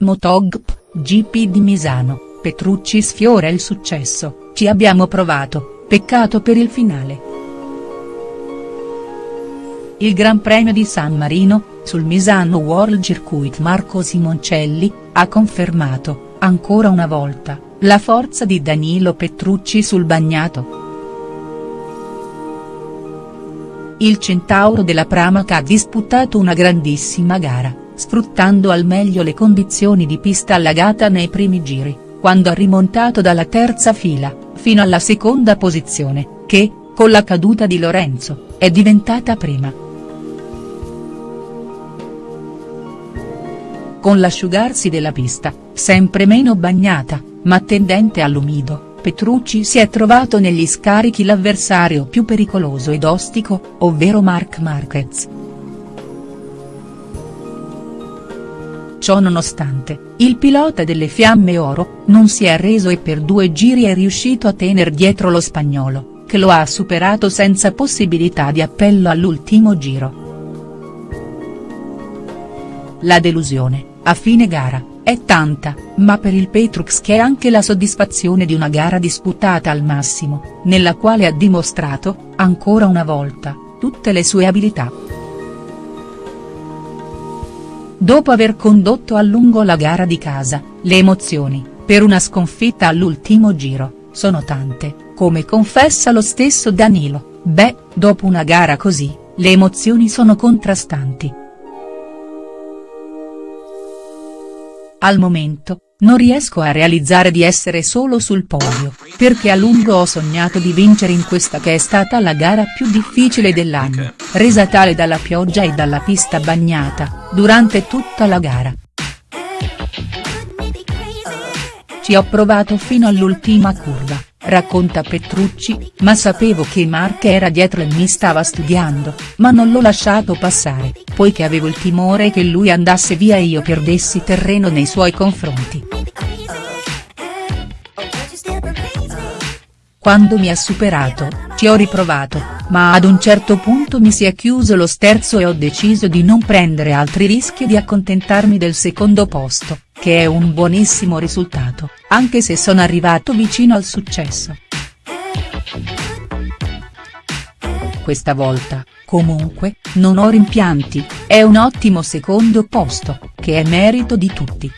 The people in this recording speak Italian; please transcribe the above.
Motogp, GP di Misano, Petrucci sfiora il successo, ci abbiamo provato, peccato per il finale. Il Gran Premio di San Marino, sul Misano World Circuit Marco Simoncelli, ha confermato, ancora una volta, la forza di Danilo Petrucci sul bagnato. Il centauro della Pramac ha disputato una grandissima gara, sfruttando al meglio le condizioni di pista allagata nei primi giri, quando ha rimontato dalla terza fila, fino alla seconda posizione, che, con la caduta di Lorenzo, è diventata prima. Con l'asciugarsi della pista, sempre meno bagnata, ma tendente all'umido, Petrucci si è trovato negli scarichi l'avversario più pericoloso ed ostico, ovvero Marc Marquez. Ciò nonostante, il pilota delle Fiamme Oro, non si è arreso e per due giri è riuscito a tener dietro lo spagnolo, che lo ha superato senza possibilità di appello all'ultimo giro. La delusione, a fine gara, è tanta, ma per il Petrux che è anche la soddisfazione di una gara disputata al massimo, nella quale ha dimostrato, ancora una volta, tutte le sue abilità. Dopo aver condotto a lungo la gara di casa, le emozioni, per una sconfitta all'ultimo giro, sono tante, come confessa lo stesso Danilo, beh, dopo una gara così, le emozioni sono contrastanti. Al momento, non riesco a realizzare di essere solo sul podio, perché a lungo ho sognato di vincere in questa che è stata la gara più difficile dell'anno, resa tale dalla pioggia e dalla pista bagnata, durante tutta la gara. Ci ho provato fino all'ultima curva, racconta Petrucci, ma sapevo che Mark era dietro e mi stava studiando, ma non l'ho lasciato passare, poiché avevo il timore che lui andasse via e io perdessi terreno nei suoi confronti. Quando mi ha superato, ci ho riprovato, ma ad un certo punto mi si è chiuso lo sterzo e ho deciso di non prendere altri rischi e di accontentarmi del secondo posto, che è un buonissimo risultato, anche se sono arrivato vicino al successo. Questa volta, comunque, non ho rimpianti, è un ottimo secondo posto, che è merito di tutti.